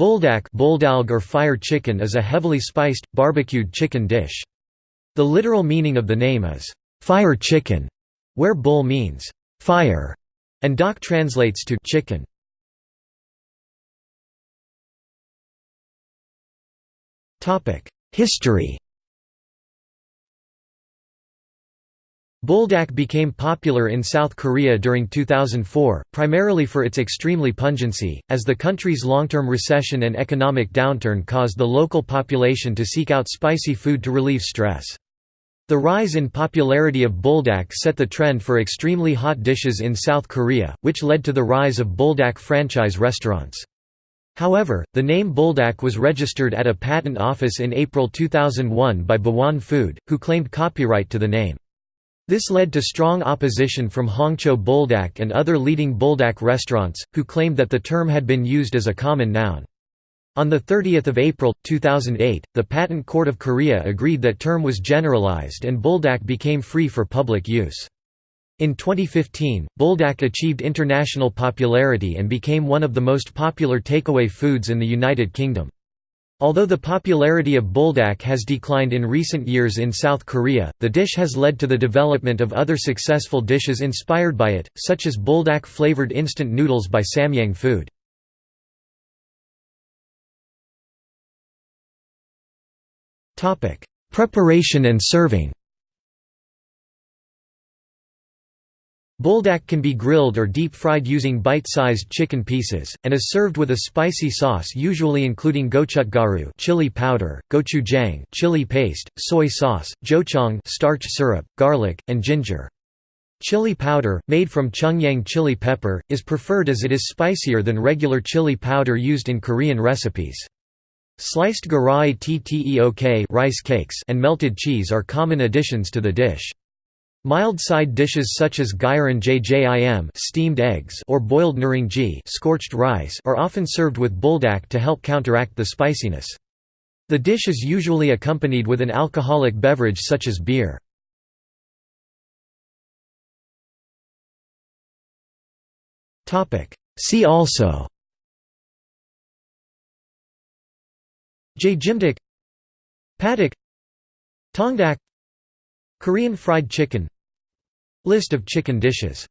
Buldak buldalg or fire chicken is a heavily spiced, barbecued chicken dish. The literal meaning of the name is, "'fire chicken'", where bul means, "'fire' and dak translates to chicken. History Buldak became popular in South Korea during 2004, primarily for its extremely pungency, as the country's long-term recession and economic downturn caused the local population to seek out spicy food to relieve stress. The rise in popularity of buldak set the trend for extremely hot dishes in South Korea, which led to the rise of buldak franchise restaurants. However, the name buldak was registered at a patent office in April 2001 by Baewon Food, who claimed copyright to the name. This led to strong opposition from Hongcho Buldak and other leading buldak restaurants, who claimed that the term had been used as a common noun. On 30 April, 2008, the Patent Court of Korea agreed that term was generalized and buldak became free for public use. In 2015, buldak achieved international popularity and became one of the most popular takeaway foods in the United Kingdom. Although the popularity of buldak has declined in recent years in South Korea, the dish has led to the development of other successful dishes inspired by it, such as buldak-flavored instant noodles by Samyang Food. Preparation and serving Buldak can be grilled or deep-fried using bite-sized chicken pieces, and is served with a spicy sauce usually including gochutgaru chili powder, gochujang chili paste, soy sauce, jocheong starch syrup, garlic, and ginger. Chili powder, made from cheongyang chili pepper, is preferred as it is spicier than regular chili powder used in Korean recipes. Sliced garae tteok rice cakes and melted cheese are common additions to the dish. Mild side dishes such as gyeran jjim steamed eggs or boiled nurungji scorched rice are often served with buldak to help counteract the spiciness. The dish is usually accompanied with an alcoholic beverage such as beer. See also Jjimdak Padak Tongdak Korean fried chicken. List of chicken dishes